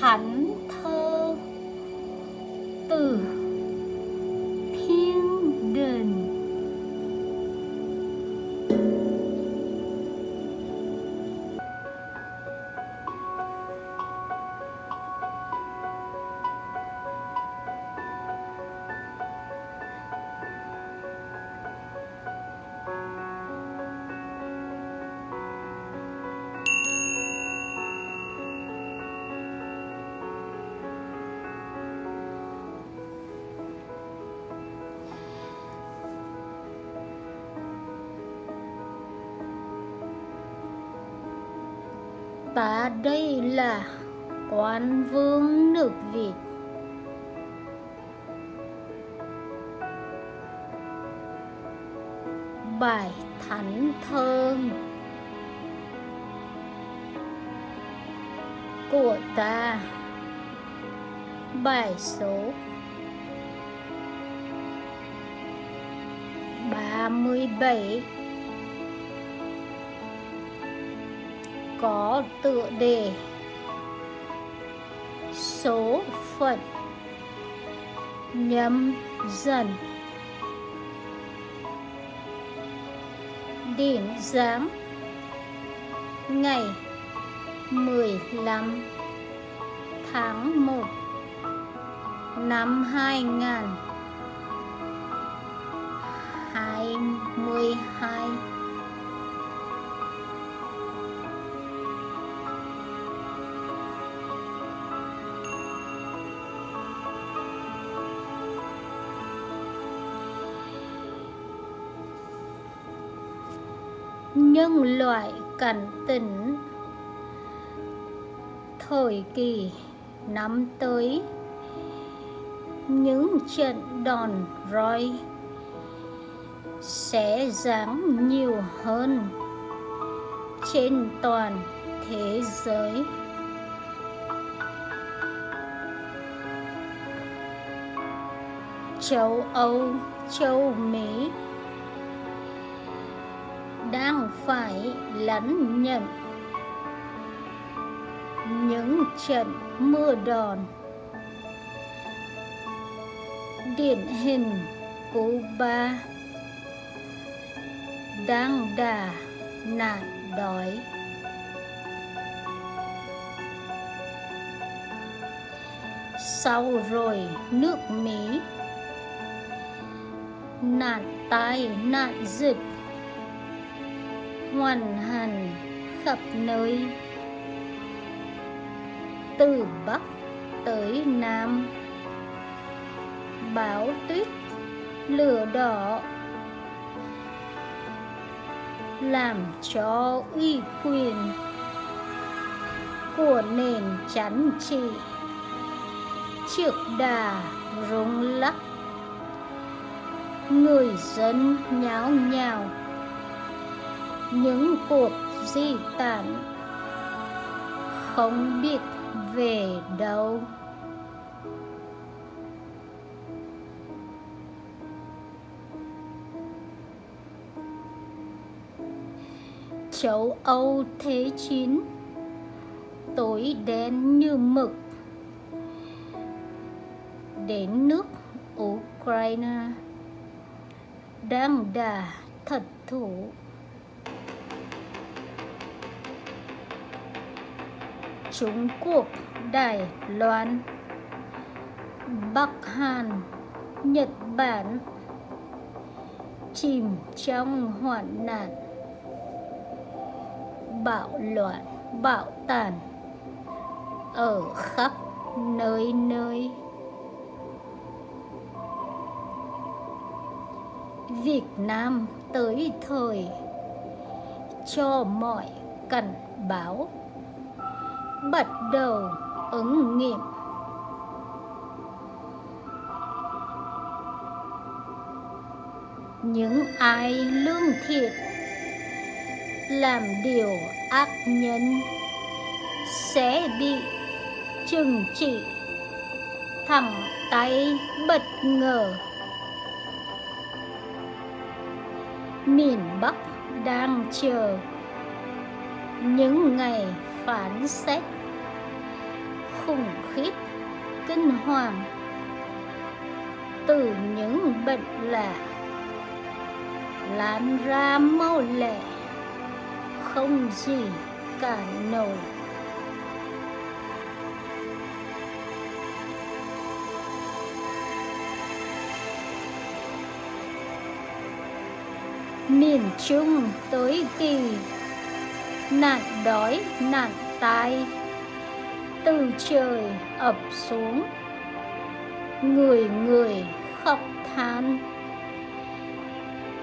恨透的 ta đây là quán vương nước Việt. Bài thánh thơ của ta. Bài số 37 có tựa đề số phận nhâm dần. Điểm giáng ngày 15 tháng 1 năm 2022 loại cảnh tỉnh. Thời kỳ năm tới, những trận đòn roi sẽ giáng nhiều hơn trên toàn thế giới. Châu âu, châu mỹ đang phải lánh nhận những trận mưa đòn. Điển hình Cuba đang đà nạn đói. Sau rồi nước Mỹ, nạn tai nạn dịch hoàn hành khắp nơi. Từ bắc tới nam, bão tuyết, lửa đỏ, làm cho uy quyền của nền chánh trị trước đà rung lắc. Người dân nháo nhào những cuộc di tản không biết về đâu. Châu Âu thế chín tối đen như mực, đến nước Ukraine, đang đà thật thủ Trung Quốc, Đài Loan, Bắc Hàn, Nhật Bản chìm trong hoạn nạn bạo loạn bạo tàn ở khắp nơi nơi. Việt Nam tới thời cho mọi cảnh báo bắt đầu. Ứng nghiệm. Những ai lương thiện làm điều ác nhân. Sẽ bị trừng trị. Thẳng tay bất ngờ. Miền Bắc đang chờ. Những ngày phán xét. Khủng khiếp, kinh hoàng. Từ những bệnh lạ, lan ra mau lẹ, không gì cả nổi. Miền trung tới kỳ nạn đói, nạn tai. Từ trời ập xuống. Người người khóc than.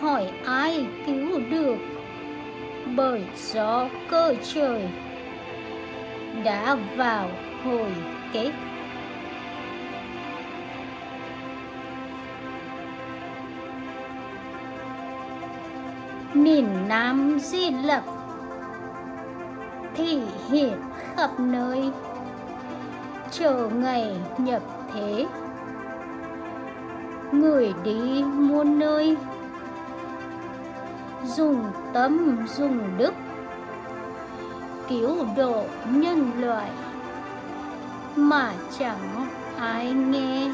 Hỏi ai cứu được? Bởi gió cơ trời đã vào hồi kết. Miền Nam Di Lặc thị hiện khắp nơi. Chờ ngày nhập thế, người đi muôn nơi. Dùng tâm, dùng đức, cứu độ nhân loại mà chẳng ai nghe.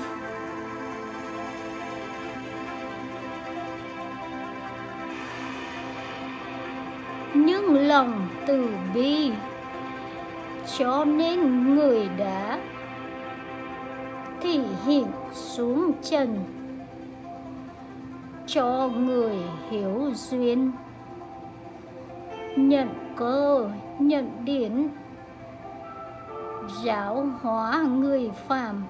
Lòng từ bi, cho nên người đã thể hiện xuống trần, cho người hiểu duyên, nhận cơ, nhận điển, giáo hóa người phàm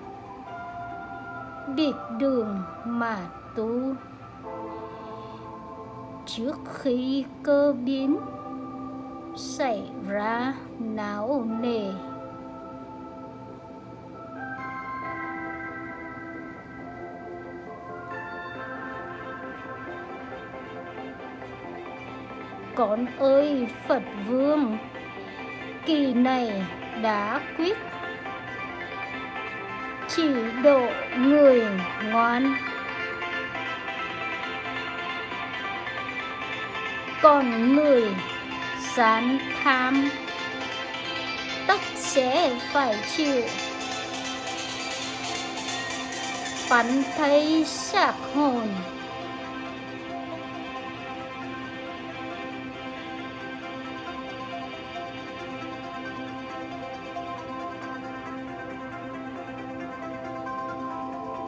biệt đường mà tu. Trước khi cơ biến xảy ra não nề. Con ơi, phật vương, kỳ này đã quyết. Chỉ độ người ngoan. Còn người gian tham. Tất sẽ phải chịu. Phắn thấy xác hồn.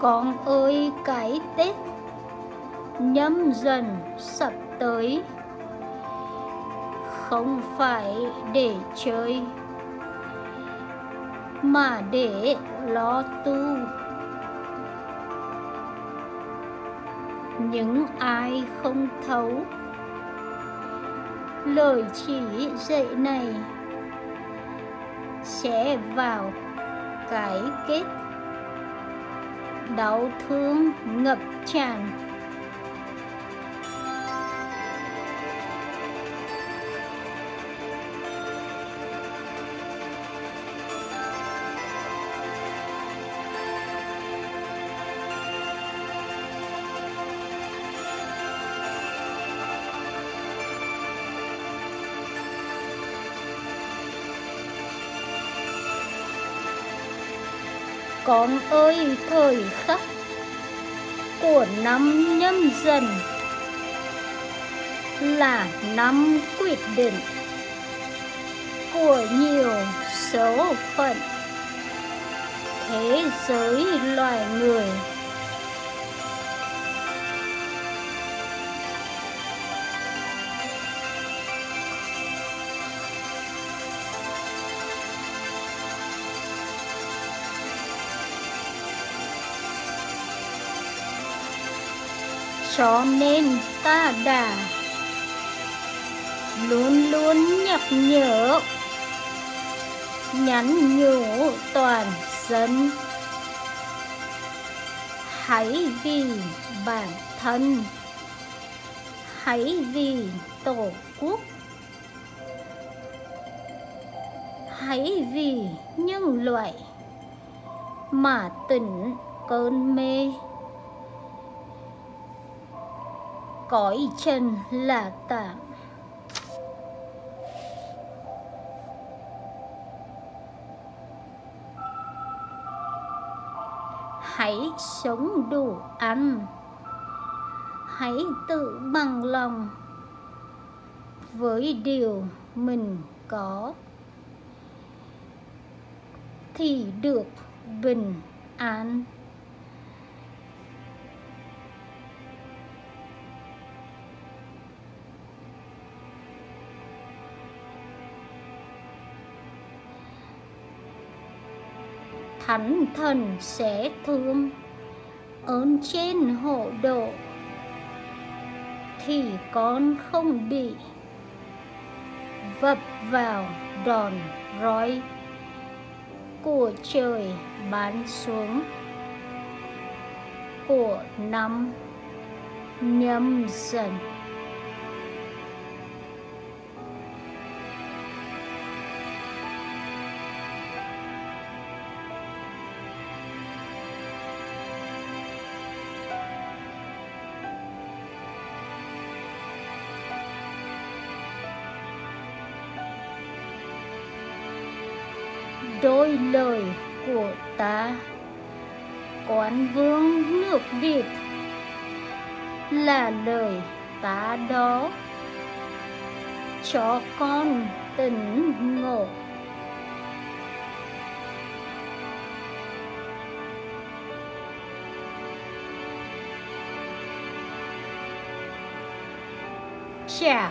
Con ơi, cái tết nhâm dần sắp tới không phải để chơi, mà để lo tu. Những ai không thấu lời chỉ dạy này sẽ vào cái kết đau thương ngập tràn. Con ơi, thời khắc của năm nhâm dần là năm quyết định của nhiều số phận thế giới loài người. Cho nên ta đã luôn luôn nhắc nhở, nhắn nhủ toàn dân. Hãy vì bản thân, hãy vì tổ quốc, hãy vì nhân loại mà tỉnh cơn mê. Cõi trần là tạm. Hãy sống đủ ăn. Hãy tự bằng lòng với điều mình có. Thì được bình an. Thánh thần sẽ thương. Ơn trên hộ độ, thì con không bị vập vào đòn roi của trời bán xuống. Của năm nhâm dần. Ơi lời của ta. Quán vương nước việt là lời ta đó. Cho con tỉnh ngộ. Chào